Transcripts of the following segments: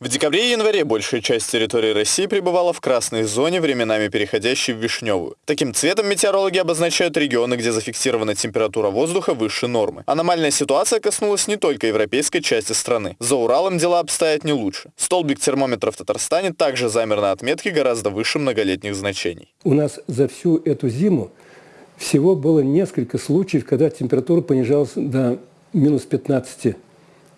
В декабре и январе большая часть территории России пребывала в красной зоне, временами переходящей в вишневую. Таким цветом метеорологи обозначают регионы, где зафиксирована температура воздуха выше нормы. Аномальная ситуация коснулась не только европейской части страны. За Уралом дела обстоят не лучше. Столбик термометра в Татарстане также замер на отметке гораздо выше многолетних значений. У нас за всю эту зиму всего было несколько случаев, когда температура понижалась до минус 15.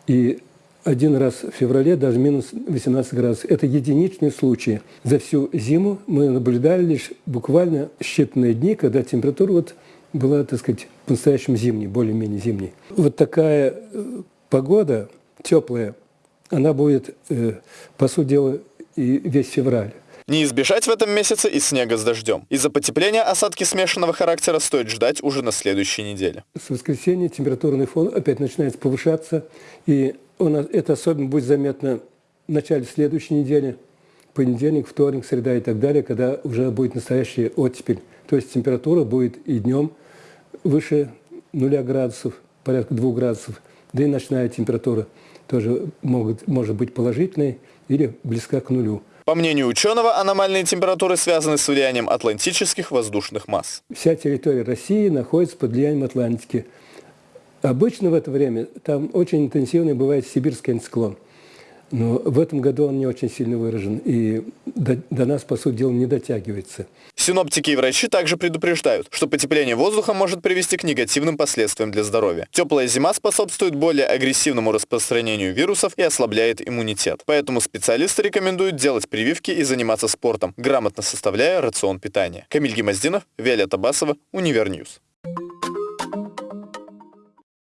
И один раз в феврале даже минус 18 градусов. Это единичные случаи. За всю зиму мы наблюдали лишь буквально считанные дни, когда температура вот была, так сказать, по-настоящему зимней, более-менее зимней. Вот такая э, погода теплая, она будет, э, по сути дела, и весь февраль. Не избежать в этом месяце и снега с дождем. Из-за потепления осадки смешанного характера стоит ждать уже на следующей неделе. С воскресенья температурный фон опять начинает повышаться, и он, это особенно будет заметно в начале следующей недели, понедельник, вторник, среда и так далее, когда уже будет настоящая оттепель. То есть температура будет и днем выше нуля градусов, порядка двух градусов, да и ночная температура тоже могут, может быть положительной или близка к нулю. По мнению ученого, аномальные температуры связаны с влиянием атлантических воздушных масс. Вся территория России находится под влиянием Атлантики. Обычно в это время там очень интенсивный бывает сибирский антициклон. Но в этом году он не очень сильно выражен и до, до нас, по сути дела, не дотягивается. Синоптики и врачи также предупреждают, что потепление воздуха может привести к негативным последствиям для здоровья. Теплая зима способствует более агрессивному распространению вирусов и ослабляет иммунитет. Поэтому специалисты рекомендуют делать прививки и заниматься спортом, грамотно составляя рацион питания. Камиль Гемоздинов, Виолетта Басова, Univer News.